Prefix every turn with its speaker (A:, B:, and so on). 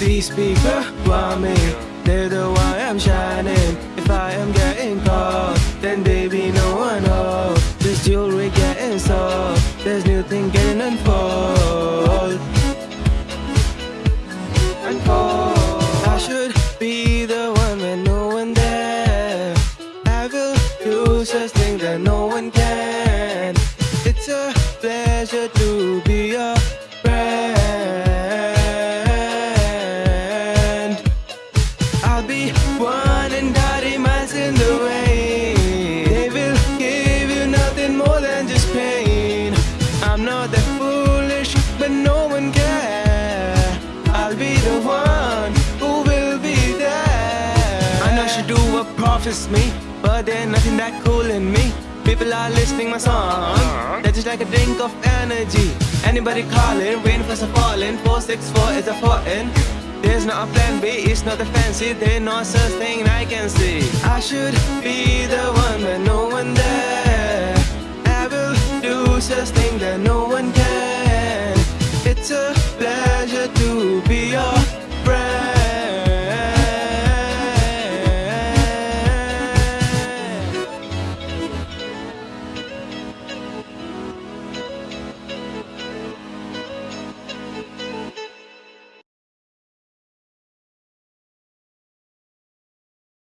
A: These people want me, they're the one I'm shining. If I am getting caught, then baby no one knows. This jewelry getting sold, there's new thing getting unfold. Unfold. I should be the one when no one there. I will do such things that no one can. It's a pleasure to be your I'll be one and thirty miles in the rain. They will give you nothing more than just pain. I'm not that foolish, but no one cares I'll be the one who will be there. I know she do what profits me, but there's nothing that cool in me. People are listening my song. They're just like a drink of energy. Anybody calling, rain for some falling. 464 is a foreign. There's not a plan B, it's not a fancy. There's no such thing I can see. I should be the one, but no one there. I will do such thing that no one can. It's a